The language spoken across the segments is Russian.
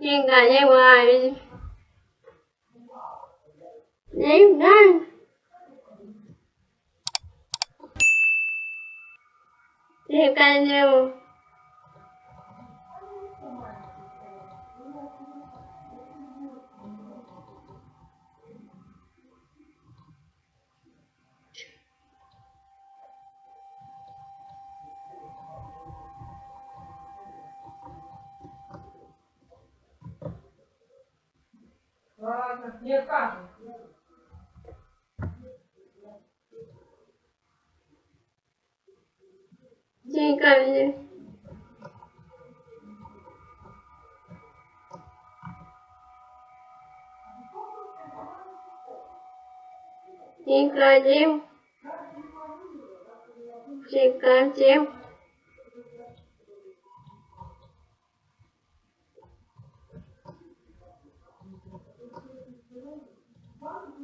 nhưng là ra ngoài đến nhanh thì càng nhiều Ладно, не откажем. Деньгами. Прекратим. Прекратим.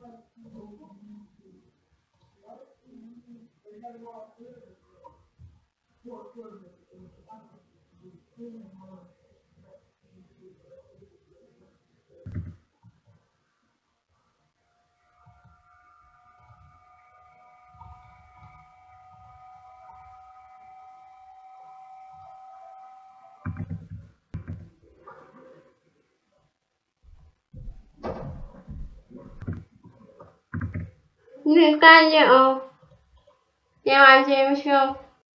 Thank you. Nie nie, o się.